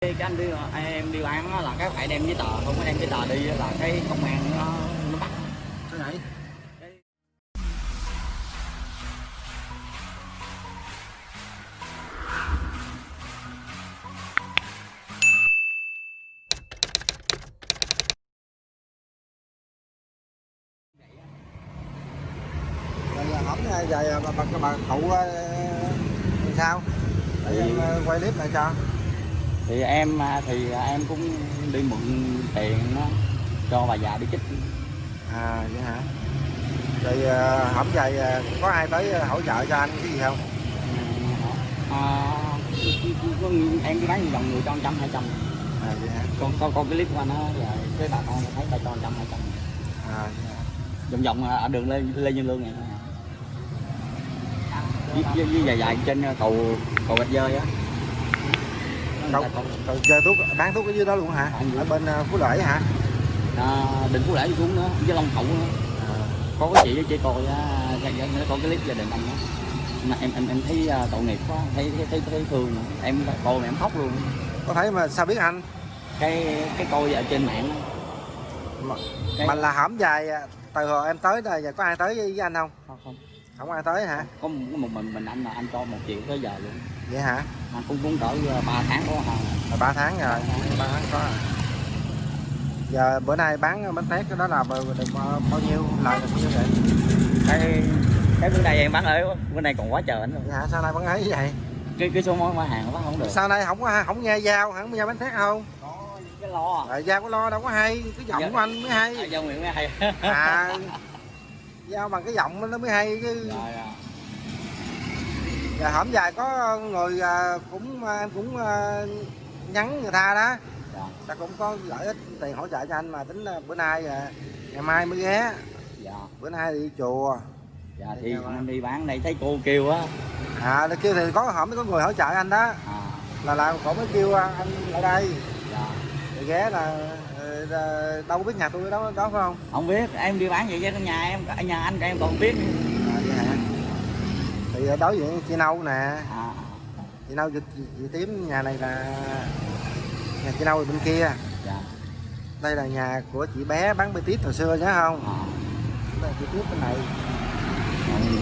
cái anh đi em đi bán là cái phải đem giấy tờ không có đem giấy tờ đi là cái công an nó nó bắt vậy? Rồi giờ giờ bà, bà, bà cụ ờ, làm sao? Để ờ, quay clip lại cho. Thì em à, thì em cũng đi mượn tiền nó cho bà già đi chích À vậy hả? Rồi ờ, hổng vậy có ai tới hỗ trợ cho anh cái gì không? à, có, em đi bán vòng người cho trăm hai trăm À vậy hả? con con con cái clip của anh á là cái bà con thấy bà cho trăm hai trăm À vòng vòng ở đường lê lê nhân lương này à. với, với, với dài dài trên cầu cầu gạch dơi á Rồi chơi thuốc bán thuốc ở dưới đó luôn hả? Ở bên ờ, Phú Lễ hả? à, định phú lễ đi xuống nữa với long hậu nữa À, có cái chị với chị coi á dạ, dạ, có cái clip gia đình anh đó mà em em em thấy uh, tội nghiệp quá thấy thấy thấy, thấy thương em coi mà em khóc luôn có thấy mà sao biết anh? cái cái coi ở trên mạng. Mà, Cái- mà là hổng dài à, từ hồi em tới đây giờ có ai tới với anh không? không không Không ai tới hả? có một, mình mình anh là anh cho một triệu tới giờ luôn Vậy hả? anh cũng cũng cỡ uh, 3 tháng có Là 3 tháng rồi, 3 tháng có rồi. Giờ bữa nay bán bánh tét cái đó là bao, được bao, nhiêu lời được bao nhiêu vậy? cái cái bữa nay em bán ở bữa nay còn quá trời nữa Vậy hả? Sao nay bán ấy vậy? cái cái số món bán hàng bán không được Sao nay không có không nghe giao, không nghe bánh tét không? có cái lo Rồi giao có lo đâu có hay, cái giọng Dạ. của anh mới à, hay. do nguyện mới hay À, giao bằng cái giọng nó mới hay chứ. rồi à. Giờ hổm dài có người à, cũng à, em cũng à, nhắn người ta đó. dạ. Ta cũng có gửi ít tiền hỗ trợ cho anh mà tính bữa nay à, ngày mai mới ghé. Dạ. Bữa nay đi chùa. Dạ thì anh đi bán đây thấy cô kêu á. À kêu thì có hổm có người hỗ trợ anh đó. À. Là là cổ mới kêu à, anh lại đây rồi ghé là ờ, là đâu có biết nhà tôi đó đó phải không? Không biết em đi bán vậy chứ nhà em ở nhà anh em còn biết à, vậy hả? Thì ở đối diện chị nâu nè. À. Chị nâu chị, chị, chị tím nhà này là nhà chị nâu bên kia. Dạ. Đây là nhà của chị bé bán bê tít hồi xưa nhớ không? À. Đây chị tiếp bên này.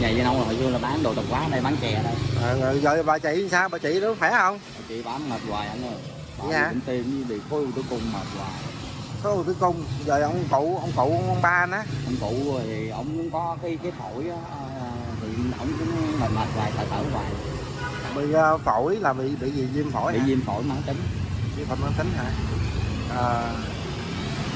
Vậy vậy đâu hồi xưa là bán đồ tập quán đây bán chè đây. Ờ, rồi, bà chị sao? Bà chị nó khỏe không? Chị bán mệt hoài anh ơi Vậy bà cũng tìm với bị khối u tử cung mệt hoài. Có đầu tư công rồi ông cụ ông cụ ông ba á ông cụ thì ông cũng có cái cái phổi á à, thì ông cũng mệt mệt hoài thở thở hoài. Bị ờ, phổi là bị bị gì? Viêm phổi bị hả? viêm phổi mãn tính. Viêm phổi mãn tính hả? À,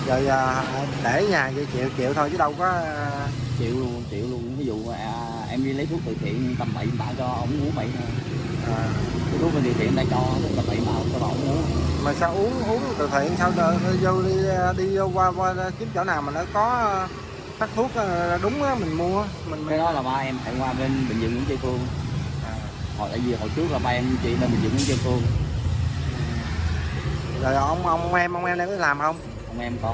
rồi à, để nhà vậy chịu chịu thôi chứ đâu có à, chịu luôn chịu luôn. Ví dụ à, em đi lấy thuốc từ thiện tầm bậy bạ cho ông uống bậy thôi à, cái thuốc bên từ thiện ta cho thuốc tầm bậy bạ cho ông uống mà sao uống uống từ thiện sao đờ, vô đi đi vô qua, qua kiếm chỗ nào mà nó có ờ, phát thuốc đúng á mình mua. Mình cái đó là ba em phải qua bên bệnh viện Nguyễn Tri Phương. À, hồi tại vì hồi trước là ba em chị bên bệnh viện Nguyễn Tri Phương rồi ông ông em ông em đang có làm không? Ông em có.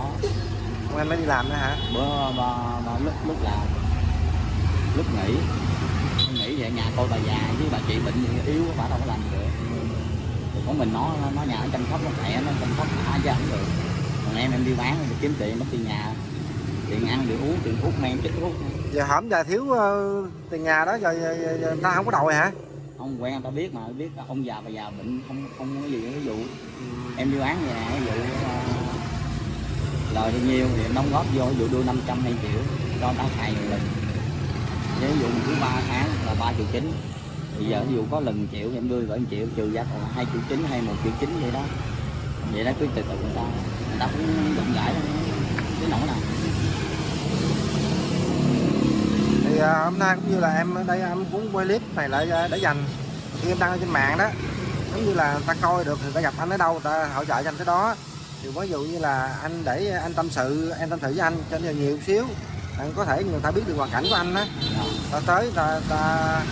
Ông em mới đi làm nữa hả? Bữa ba, ba lúc lúc làm. Lúc nghỉ về nhà coi bà già với bà chị bệnh thì yếu bà đâu có làm được. Thì có mình nó nó nhà nó chăm sóc nó khỏe nó chăm sóc đã chứ không được. Còn em em đi bán thì kiếm tiền mất tiền nhà. Tiền ăn tiền uống tiền thuốc men chích thuốc. Giờ hổm giờ thiếu ờ, tiền nhà đó giờ, giờ, giờ, giờ ta không có đòi hả? Không quen người ta biết mà biết ông già bà già bệnh không không có gì ví dụ em đi bán nhà ví dụ ờ, lời bao nhiêu thì đóng góp vô ví dụ đưa 500 hay triệu cho người ta xài một lần ví dụ cứ 3 tháng là ba triệu chín. Bây giờ ví dụ có lần triệu em đưa gửi 1 triệu trừ ra còn hai triệu chín hay một triệu chín vậy đó. Vậy đó cứ từ từ người ta. Người ta cũng rộng rãi cái nỗi nào thì à, hôm nay cũng như là em ở đây em muốn quay clip này lại à, để dành khi em đăng ở trên mạng đó. Giống như là người ta coi được thì người ta gặp anh ở đâu người ta hỗ trợ cho anh tới đó. Thì ví dụ như là anh để anh tâm sự em tâm sự với anh cho nhiều nhiều xíu anh có thể người ta biết được hoàn cảnh của anh á ta tới ta, ta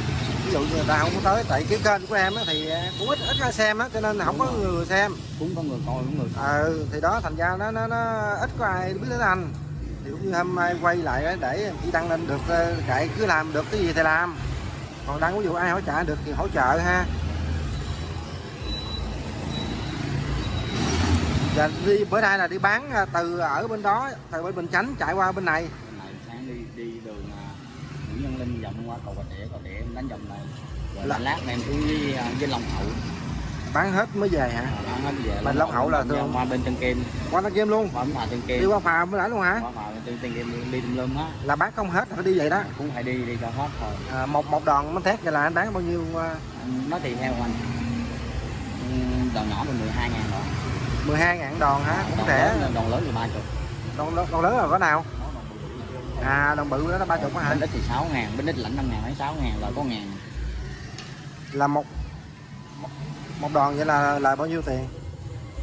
ví dụ người ta không có tới tại cái kênh của em á thì cũng ít ít ai xem á cho nên không có người xem. Cũng có người coi cũng người ừ thì đó thành ra nó nó, nó ít có ai biết đến anh. Thì cũng như hôm nay quay lại để chỉ đăng lên được ờ, kệ cứ làm được cái gì thì làm. Còn đăng ví dụ ai hỗ trợ được thì hỗ trợ ha. Dạ đi bữa nay là đi bán à, từ ở bên đó từ bên Bình Chánh chạy qua bên này này sáng đi đi đường à, Nguyễn Nhân Linh vòng qua cầu Bà cầu Tỉa em đánh vòng này. Rồi Là- lát em xuống với à, với Long Hậu. Bán hết mới về hả? Bán hết về Bên Long Hậu là thường- qua bên Tân Kim. Qua nó game luôn? Qua phà Tân Kim. Đi qua phà mới nãy luôn hả? Qua phà Tân Tân Kim đi tùm lum á. Là bán không hết là phải đi vậy đó. Cũng phải đi đi cho hết thôi à, một một đòn bánh tét vậy là anh bán bao nhiêu à, nó tùy theo anh đòn nhỏ thì 12 ngàn rồi. 12 ngàn đòn hả? Cũng rẻ. đòn lớn thì 30 đòn, đòn, đòn lớn là có nào à đòn bự đó là ba chục hả? Bánh ít thì 6 ngàn bánh ít lãnh 5 ngàn lấy 6 ngàn rồi có ngàn. Là một một- đòn vậy là là bao nhiêu tiền?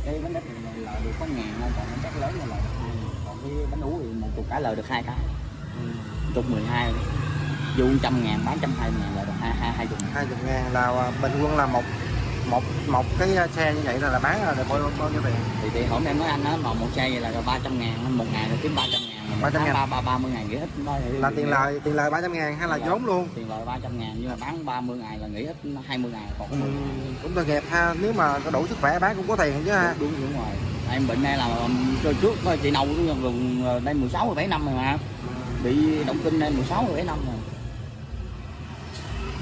Cái bánh ít thì lời được có ngàn thôi còn bánh chắc lớn là được hai còn cái bánh ú thì một chục cái lời được hai cái. Chục 12 dù trăm ngàn bán trăm hai ngàn là được hai hai hai chục ngàn. Hai chục ngàn là à, bình quân là một một một cái xe như vậy là, là bán là được bao, bao nhiêu tiền? Thì thì hôm em nói anh á mà một xe vậy là ba trăm ngàn một ngày là kiếm ba trăm ngàn mà 300 ngàn. ba ba ba mươi ngàn nghỉ hết đó thì- là tiền lời tiền lời 300 ngàn hay là vốn luôn? tiền lời ba trăm ngàn nhưng mà bán 30 ngày là nghỉ hết 20 ngày còn có 10 ngày cũng tội nghiệp ha nếu mà có đủ sức khỏe bán cũng có tiền chứ ha. Đúng đúng rồi. Em bệnh này là um, rồi trước thôi chị nâu cũng gần đây 16 17 năm rồi mà. Bị động kinh đây 16 17 năm rồi.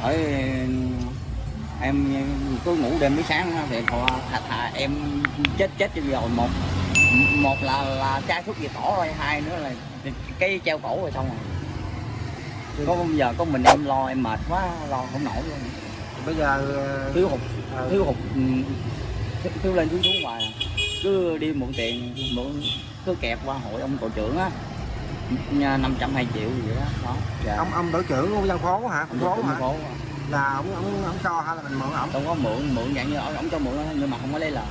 Bởi em cứ ngủ đêm tới sáng thì thà, thà, em chết chết cho rồi. Một một là là chai thuốc gì tỏ rồi hai nữa là cái treo cổ rồi xong rồi. Có bây giờ có mình em lo em mệt quá lo không nổi luôn. Bây giờ thiếu hụt ờ, thiếu hụt ừ, thiếu, lên thiếu xuống hoài. À. cứ đi mượn tiền mượn cứ kẹp qua hội ông tổ trưởng á. Năm trăm hai triệu gì đó đó. Dạ. ông ông đội trưởng của dân phố hả? Ông phố tổ hả? phố là ông ông ông cho hay là mình mượn ổng không có mượn mượn dạng như ông cho mượn nhưng mà không có lấy lời.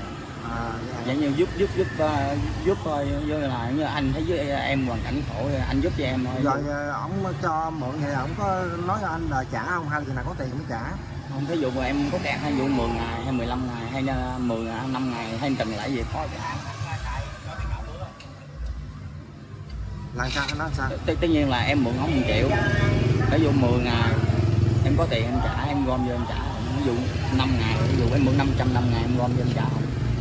À, dạ. dạng như giúp giúp giúp ờ, giúp thôi như là như anh thấy với em hoàn cảnh khổ anh giúp cho em thôi. Rồi ờ, ổng cho mượn vậy ổng có nói cho anh là trả không hay là nào có tiền mới trả? Không ví dụ mà em có kẹt hay dụ 10 ngày hay 15 ngày hay là 10 ngày 5 ngày hay từng lại gì có trả là sao nói sao? Tất, nhiên là em mượn ông 1 triệu. Ví dụ 10 ngày em có tiền em trả em gom vô em trả. Ví dụ 5 ngày ví dụ em mượn 500 năm ngày em gom vô em trả.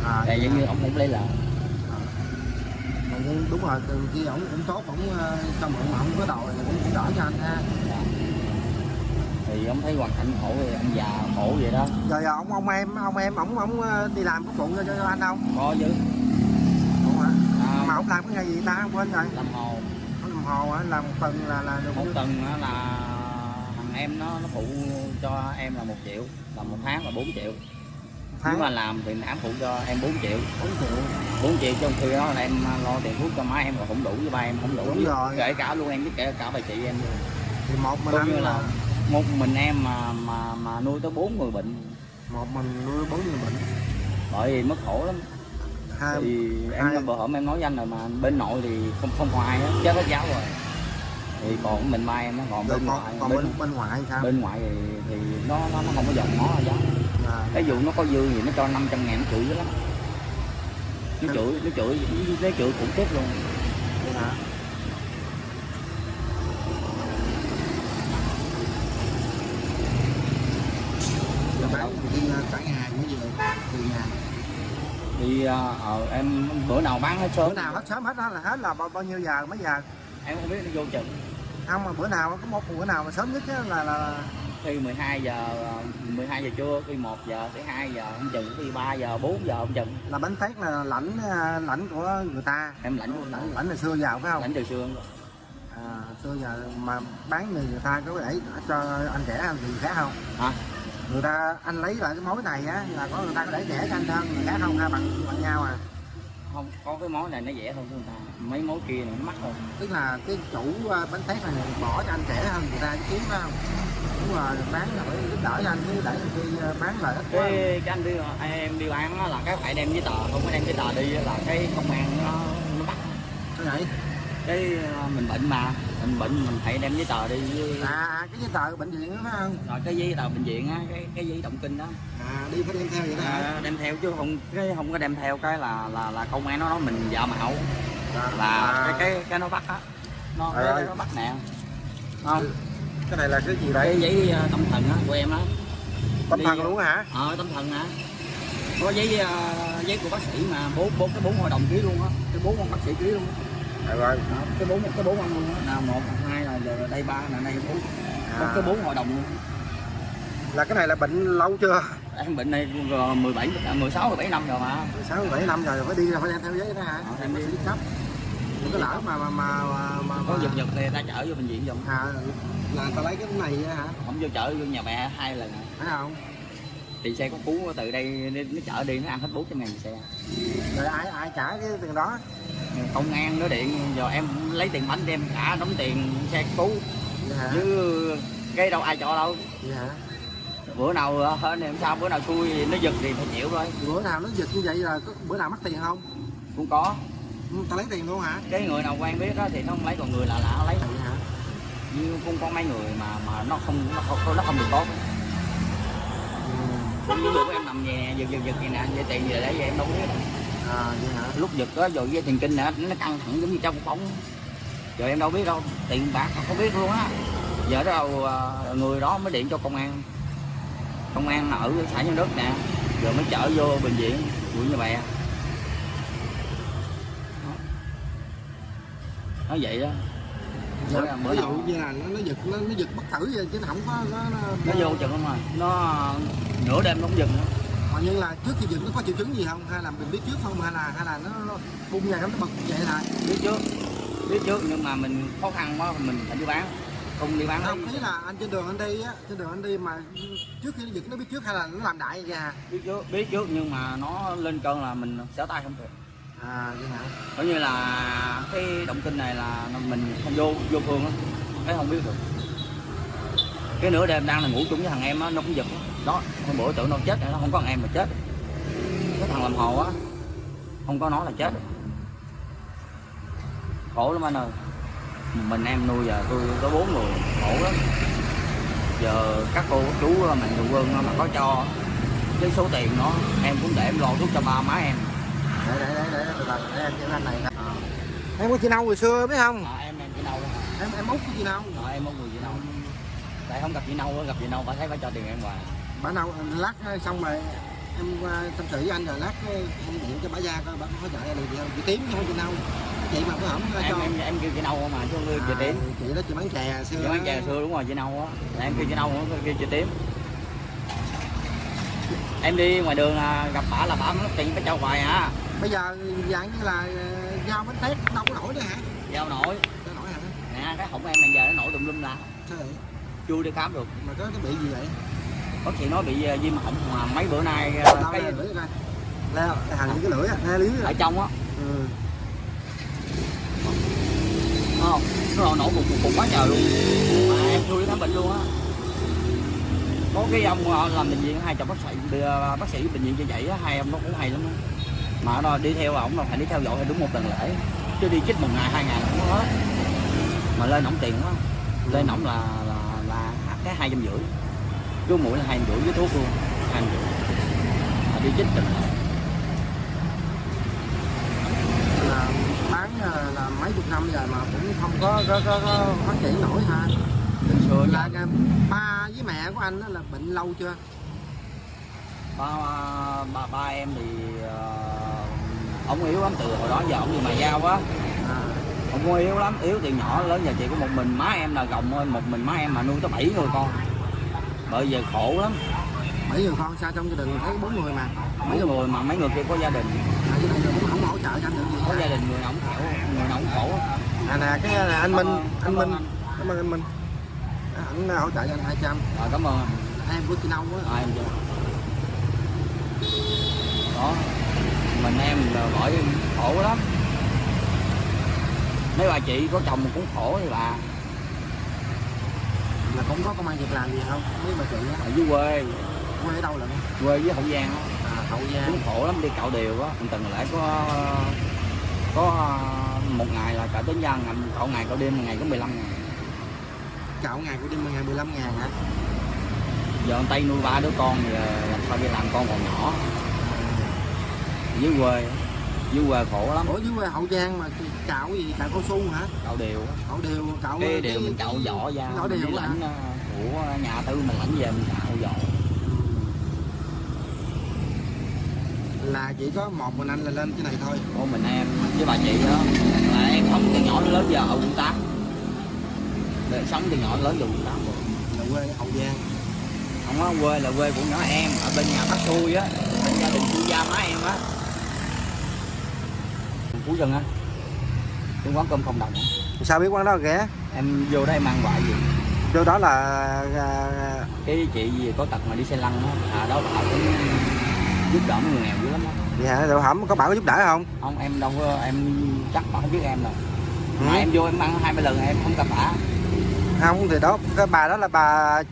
Không à, tại giống như ông không lấy lời. Nhưng đúng rồi từ khi ổng cũng tốt ổng ờ, cho mượn mà không có đòi thì cũng đỡ cho anh ha. Thì ông thấy hoàn cảnh khổ thì ông già khổ vậy đó. Rồi giờ ông ông em ông em ổng ổng ờ, đi làm có phụ cho, cho anh không? Có chứ. Hả à, mà ổng làm cái nghề gì ta? Quên rồi. Làm hồ. Ổng làm hồ hả? Làm tuần là là được một tuần á là thằng em nó nó phụ cho em là một triệu là một tháng là 4 triệu. Tháng? Nếu mà làm thì ám phụ cho em 4 triệu. 4 triệu? 4 triệu trong khi đó là em lo tiền thuốc cho má em còn không đủ với ba em không đủ. Đúng rồi. kể cả luôn em với kể cả bà chị em. Luôn thì một mình anh như là là một mình em mà mà mà nuôi tới bốn người bệnh. Một mình nuôi bốn người bệnh. Bởi vì mất khổ lắm. Hai thì hai- em bữa hổm em nói với anh rồi mà bên nội thì không không ai hết. Chết hết giáo rồi thì còn mình em nó còn rồi bên còn, ngoại còn bên, bên bên ngoại thì sao? bên ngoại thì, thì nó nó nó không có dòng nó giáo à, cái vụ nó có dư thì nó cho 500 ngàn nó chửi dữ lắm nó chửi nó chửi nó chửi khủng khiếp luôn. Hả Giờ bán thì đi ờ, cả ngày mới về từ nhà. Thì ờ, ờ, em bữa nào bán hết sớm. Bữa nào hết sớm hết đó là hết là bao, bao nhiêu giờ mấy giờ? Em không biết nó vô chừng không mà bữa nào có một bữa nào mà sớm nhất á là là khi 12 giờ ờ, 12 giờ trưa khi 1 giờ tới 2 giờ không chừng khi 3 giờ 4 giờ không chừng. là bánh tét là lãnh à, lãnh của người ta. Em lãnh luôn lãnh lãnh từ xưa vào phải không? Lãnh từ xưa. À, xưa giờ mà bán người người ta có để cho anh rẻ hơn gì khác không? Hả? Người ta anh lấy lại cái mối này á là có người ta có để rẻ cho anh hơn người khác không hay bằng bằng nhau à không có cái món này nó rẻ hơn người ta. Mấy món kia này nó mắc hơn. Tức là cái chủ à, bánh tét này bỏ cho anh rẻ hơn người ta xíu phải không? Đúng rồi bán là phải giúp đỡ cho anh chứ để khi à, bán là ít quá. Cái cái anh đi em đi bán là cái phải đem giấy tờ không có đem giấy tờ đi là cái công an nó nó bắt cái này cái mình bệnh mà mình bệnh mình phải đem giấy tờ đi với- à à, cái giấy tờ bệnh viện đó phải không? Rồi cái giấy tờ bệnh viện á cái cái giấy động kinh đó. À đi phải đem theo vậy đó à, đem theo chứ không cái không có đem theo cái là là là công an nó nói mình giả mạo là À, cái cái cái nó bắt á. Nó Trời cái, nó bắt nè. Không. Cái này là cái gì đây cái giấy ờ, tâm thần á của em á. Tâm thần luôn hả? Ờ tâm thần hả? Có giấy ờ, giấy của bác sĩ mà bốn bốn cái bốn hội đồng ký luôn á. Cái bốn ông bác sĩ ký luôn á Rồi rồi. Đó, cái bốn cái bốn ông luôn á nào một hai là giờ đây ba là đây bốn có À. cái bốn hội đồng luôn Là cái này là bệnh lâu chưa? em bệnh này vừa 17 16 17 năm rồi mà 16 17 năm rồi phải đi là phải đem theo giấy đó hả? Ờ, Em đi cấp. Đừng có lỡ mà mà mà mà, có giật giật thì ta chở vô bệnh viện giùm à, là ta lấy cái này hả? không vô chở vô nhà mẹ hai lần Phải không? Thì xe có cú từ đây nó chở đi nó ăn hết 400 ngàn xe Rồi ai ai trả cái tiền đó? công an nó điện giờ em lấy tiền bánh đem trả đóng tiền xe Vậy hả? chứ cái đâu ai cho đâu hả? bữa nào hơn em sao bữa nào xui nó giật thì phải chịu thôi Bữa nào nó giật như vậy là bữa nào mất tiền không? cũng có Ừ, Ta lấy tiền luôn hả? cái người nào quen biết đó thì nó không lấy còn người lạ lạ nó lấy Vậy hả? như cũng có mấy người mà mà nó không nó không nó không được tốt ví dụ em nằm về giật giật giật gì nè về tiền giờ đấy, giờ em đâu biết. À vậy hả? lúc giật đó rồi dây tiền kinh nè nó căng thẳng giống như trong bóng. Giờ em đâu biết đâu tiền bạc không biết luôn á. Giờ đâu à, người đó mới điện cho công an. Công an ở xã nhân đức nè rồi mới chở vô bệnh viện quận như bè. Nó nói vậy đó Dạ, ví dụ như là nó, nó giật nó, nó giật bất tử vậy chứ nó không có nó, nó, nó vô chừng không mà nó nửa đêm nó không dừng nữa. Mà như là trước khi giật nó có triệu chứng gì không? Hay là mình biết trước không? Hay là hay là nó, nó bung ra nó bật vậy là biết trước biết trước nhưng mà mình khó khăn quá mình phải đi bán. Không đi bán không thấy là anh trên đường anh đi á trên đường anh đi mà trước khi nó giật nó biết trước hay là nó làm đại vậy à? Biết trước biết trước nhưng mà nó lên cơn là mình xẻo tay không được à vậy hả? Coi như là cái động kinh này là mình không vô vô phương á. Cái không biết được. Cái nửa đêm đang là ngủ chung với thằng em á, nó cũng giật đó. hôm bữa tưởng nó chết nó không có thằng em mà chết. Cái thằng làm hồ á, không có nó là chết. Khổ lắm anh ơi. Mình, em nuôi giờ tôi có bốn người, khổ lắm. Giờ các cô, các chú mạnh thường quân mà có cho cái số tiền nó em cũng để em lo thuốc cho ba má em để để để để từ từ để em cho anh này nè. em có chị nâu hồi xưa biết không? À, em em chị nâu em em út chị nâu. À, em có người chị nâu. Tại không gặp chị nâu gặp chị nâu bà thấy bà cho tiền em hoài. Bà nâu lát xong rồi em tâm sự với anh rồi lát em điện cho bà ra coi bà có được gì không? Chị tím không chị nâu. Chị mà có hổng cho. em em kêu chị nâu mà chứ không kêu chị À, tím chị đó chị bán chè xưa chị bán chè xưa đúng rồi chị nâu á. Em kêu chị nâu không kêu chị tím em đi ngoài đường là gặp bà là bà mất tiền phải cho hoài hả bây giờ dạng như là ờ, giao bánh tét đâu có nổi nữa hả? Giao nổi. Đâu nổi hả? Nè cái hổng em bây giờ nó nổi tùm lum la sao vậy? Chưa đi khám được. Mà có cái bị gì vậy? Bác sĩ nói bị ờ, viêm họng mà mấy bữa nay ờ, đâu cái lưỡi coi. Leo hành cái lưỡi leo lưỡi ở trong á. Ừ. không? Nó nổ một một cục quá trời luôn. Mà em chưa đi khám bệnh luôn á. Có cái ông làm bệnh viện hai chồng bác sĩ bác sĩ bệnh viện như vậy á hai ông nó cũng hay lắm á mà nó đi theo ổng là phải đi theo dõi đúng một tuần lễ. Chứ đi chích một ngày hai ngày có hết. Mà lên ổng tiền quá. Lên ổng là là là cái hai trăm rưỡi. Cứ mũi là hai trăm rưỡi với thuốc luôn. Hai trăm rưỡi. Mà đi chích tuần lễ. Là bán ờ, là mấy chục năm rồi mà cũng không có có, có, có phát triển nổi ha. Xưa là ba với mẹ của anh á là bệnh lâu chưa? Ba ba ba em thì ờ, ông yếu lắm từ hồi đó giờ ông đi mà giao á. À, ông cũng yếu lắm yếu từ nhỏ lớn giờ chỉ có một mình má em là gồng ơi một mình má em mà nuôi tới bảy người con. Bởi giờ khổ lắm. Bảy người con sao trong gia đình thấy bốn người mà? Mấy người. mà mấy người kia có gia đình. À, không hỗ trợ cho anh được gì. Có gia đình người nào cũng khổ người nào cũng khổ. À nè cái là anh Minh anh Minh. cảm ơn anh Minh. À, anh hỗ trợ cho anh 200 rồi cảm ơn em của chị Nâu á. À, em đó mình em bởi khổ lắm. Mấy bà chị có chồng cũng khổ thì bà. Là cũng có công an việc làm gì không? Mấy bà chị á? Ở dưới quê. Quê ở đâu lận? Quê với hậu giang á. À hậu giang. Cũng khổ lắm đi cạo đều á. Một tuần lại có có một ngày là cạo tính ngầm cạo ngày cạo đêm ngày có 15 ngàn. Cạo ngày của đêm ngày 15 ngàn hả? Giờ ông tây nuôi ba đứa con thì ờ, làm sao đi làm con còn nhỏ dưới quê. Dưới quê khổ lắm. Ủa dưới quê hậu giang mà cạo gì? Cạo cao su hả? Cạo đều. Cạo đều cạo cái đều mình cạo vỏ ra cạo đều lãnh ờ, của nhà tư mình lãnh về mình cạo vỏ là chỉ có một mình anh là lên cái này thôi. Của mình em với bà chị đó. Là em sống từ nhỏ đến lớn giờ ở quận tám. Để sống từ nhỏ đến lớn giờ quận tám rồi. Là quê ở hậu giang. Không có quê là quê của nhỏ em ở bên nhà bác xui á. Bên gia đình chu gia má em á phú dân á. Cái quán cơm không đồng á. Sao biết quán đó ghé? Em vô đây mang quại gì? Vô đó là à, cái chị gì có tật mà đi xe lăn á à đó bà cũng giúp đỡ mấy người nghèo dữ lắm á. Hả? Rồi hẩm có bảo có giúp đỡ không? Không em đâu có em chắc bà không biết em đâu. Ừ. mà em vô em ăn hai ba lần em không gặp bà không thì đó cái bà đó là bà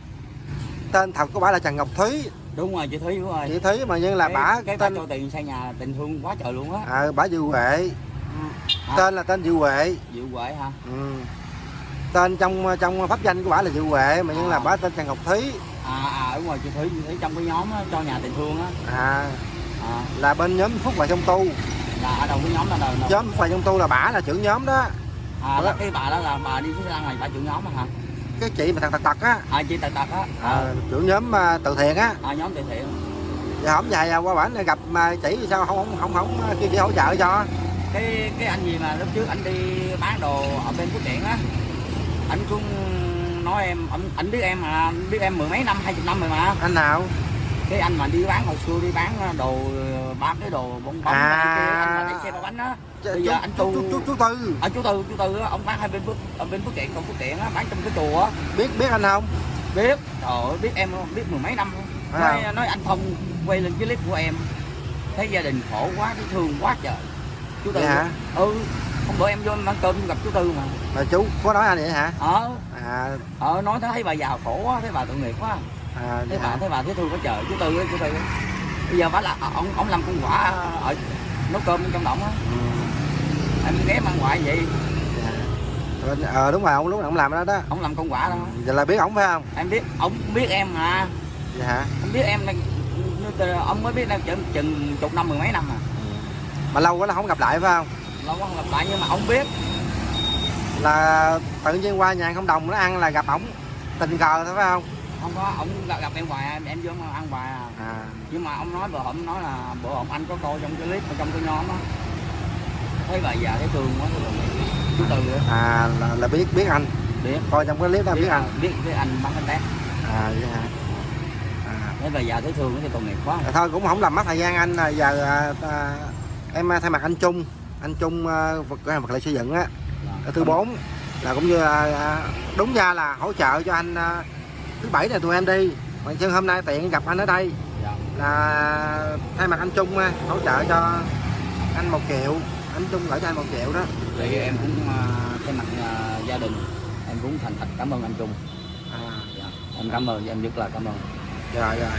tên thật của bà là Trần Ngọc Thúy. Đúng rồi chị thúy đúng rồi. Chị Thúy mà nhưng là cái, bà cái bà tên cho tiền xây nhà tình thương quá trời luôn á. À, bà Dư Huệ À, tên là tên Dư Huệ. Diệu Huệ hả? Ừ. tên trong trong pháp danh của bà là Dư Huệ mà nhưng là À. bà tên Trần Ngọc Thúy à à đúng rồi chị thúy thúy trong cái nhóm á, cho nhà tình thương á. À, à, là bên nhóm Phúc và Trong Tu. Là ở đầu cái nhóm là đầu đầu- nhóm Phúc và Trong Tu là bà là trưởng nhóm đó. À là cái bà đó là bà đi phía lăng này bà trưởng nhóm á hả? Cái chị mà thằng tật tật á. À chị tật tật á. À, à, trưởng nhóm à, từ thiện á. À, nhóm từ thiện. Giờ hổng dài à, qua bản gặp mà chỉ thì sao không không không không kêu chị hỗ trợ cho cái cái anh gì mà lúc trước anh đi bán đồ ở bên phước kiện á anh cũng nói em anh, anh biết em mà biết em mười mấy năm hai chục năm rồi mà. Anh nào? Cái anh mà đi bán hồi xưa đi bán đồ bán cái đồ bông bông À. kia anh mà đẩy xe ba bánh á. Bây giờ anh tu chú, chú, chú tư. Ở chú tư chú tư á, ông bán hai bên phước ở bên phước kiện còn phước kiện á bán trong cái chùa á. Biết biết anh không? Biết. Trời ơi biết em không biết mười mấy năm. À. nói, nói anh phong quay lên cái clip của em. Thấy gia đình khổ quá thấy thương quá trời chú tư. Vậy hả? ừ hôm bữa em vô em ăn cơm gặp chú tư mà. Mà chú có nói anh vậy hả? Ờ. À. Ờ nói thấy bà già khổ quá thấy bà tội nghiệp quá. À thấy vậy bà hả? thấy bà thấy thương quá trời chú tư chú tư bây giờ bà là ông ông làm con quả ở nấu cơm trong động á. Ừ, em ghé mang ngoại vậy. Dạ. Ờ đúng rồi ông lúc nào ông làm đó đó. Ông làm con quả đó. Giờ là biết ổng phải không? Em biết ông biết em mà. Vậy hả? Ông biết em ông mới biết em chừng, chừng chục năm mười mấy năm à mà lâu quá là không gặp lại phải không? Lâu quá không gặp lại nhưng mà ông biết. Là tự nhiên qua nhà không đồng nó ăn là gặp ổng tình cờ thôi phải không? Không có ông gặp, gặp em hoài em em vô ăn hoài à. À. Nhưng mà ông nói bữa hổm nói là bữa hổm anh có coi trong cái clip trong cái nhóm á. Thấy bà già thấy thương quá tôi chú từ á à là, là biết biết anh. Biết. Coi trong cái clip đó biết anh. biết biết anh bắn anh tét à vậy hả? À. Thấy bà già thấy thương thì tội nghiệp quá. Thôi cũng không làm mất thời gian anh à, giờ à, à, em à, thay mặt anh Trung. Anh Trung à, vật cửa hàng vật liệu xây dựng á. Ở thứ bốn. Là cũng như là à, đúng ra là hỗ trợ cho anh à, thứ bảy này tụi em đi. Mà chân hôm nay tiện gặp anh ở đây. Dạ. là thay mặt anh Trung à, hỗ trợ cho anh một triệu. Anh Trung gửi cho anh một triệu đó. Thì em cũng thay mặt gia đình em cũng thành thật cảm ơn anh Trung. À, dạ. em cảm ơn em rất là cảm ơn. Rồi rồi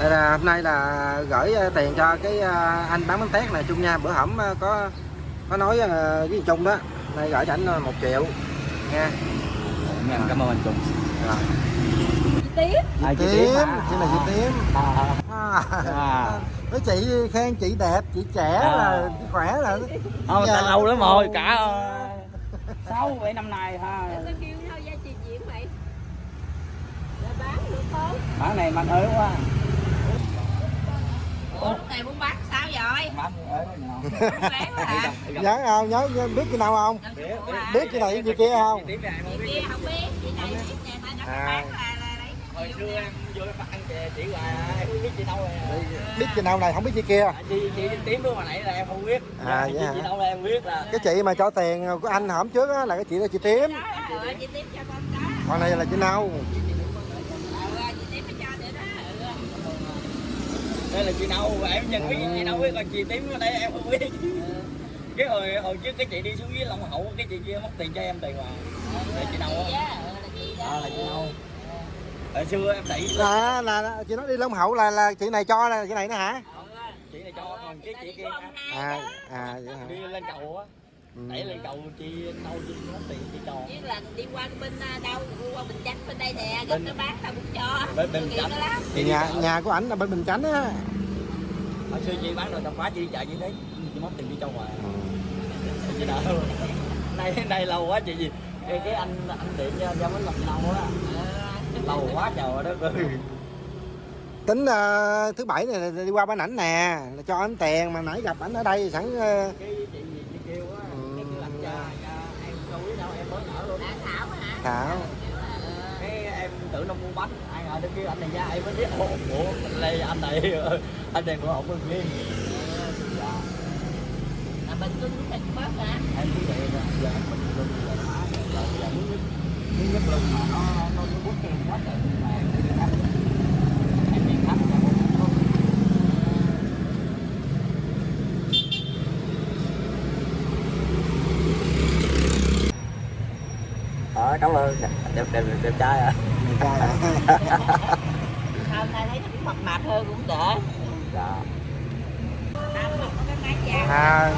Đây là hôm nay là gửi à, tiền cho cái à, anh bán bánh tét này Trung nha bữa hổm à, có có nói với Trung đó nay gửi cho anh một triệu nha em, em cảm ơn anh Trung rồi tiếp à, chị tím chị là chị tím à, à. à. với chị khen chị đẹp chị trẻ À. là chị khỏe là Không, Dạ. ta lâu lắm rồi, cả ờ, sáu bảy năm nay ha. Kêu gia chị diễn bán được không? Bán này bán ế quá. Ủa lúc này muốn bán sao rồi? Nhớ không nhớ nhớ biết chị nào không biết chị này chị kia không Chị kia không biết, chị này biết nè, ta À. bán là Hồi xưa em vô em ăn chè chỉ là em không biết chị đâu rồi. biết chị nào này không biết chị kia À, Chị chị tím lúc mà nãy là em không biết. À, chị, vậy hả? chị đâu là em biết là. cái chị mà cho tiền của anh hổm trước á, là cái chị là chị tím Đó, ờ, chị tiếp cho con đó còn này là chị nâu Ờ, chị tiếp nó cho để đó ừ. Đây là chị đâu, em nhận biết chị đâu biết còn chị tím ở đây em không biết. Cái hồi hồi trước cái chị đi xuống dưới Long Hậu cái chị kia mất tiền cho em tiền mà. Là chị đâu Chị á? á, ờ, là chị đó À, là chị đâu? Hồi xưa em đẩy là, là, là chị nói đi Long Hậu là là chị này cho là chị này nữa hả chị này cho còn cái chị kia à à vậy hả đi lên cầu á. Đẩy lên cầu chị đâu chị mất tiền chị cho. Chứ là đi qua bên à, đâu, qua Bình Chánh bên đây nè, Bên- gần nó bán tao cũng cho. bên Bình Chánh. đi nhà nhà của ảnh là bên Bình Chánh á. Hồi xưa chị bán đồ tạp hóa chị đi chợ chị thấy chị mất tiền chị cho hoài. Ừ. chị đỡ nay nay lâu quá chị gì cái, cái anh anh điện cho cho mới làm lâu á. Lâu quá trời đó ơi. Tính ờ, thứ bảy này đi qua bên ảnh nè là cho ảnh tiền mà nãy gặp ảnh ở đây sẵn cái chị gì chị kêu á cái kêu anh cha cha em đâu biết đâu em mới nở luôn đã thảo. Cái em tưởng nó mua bánh ai ngờ nó kêu anh này ra em mới biết ủa ủa đây anh này anh này của ông kia. Dạ là mình cứ thịt bớt hả em cứ vậy rồi giờ mình luôn rồi hả rồi giờ muốn nhất muốn nhất luôn mà nó nó nó bút em quá trời mà em đi khách em đi khách là một không Ờ, cảm ơn đẹp đẹp đẹp, đẹp trai à? Hôm nay thấy nó cũng mập mạp hơn cũng đỡ dạ. À,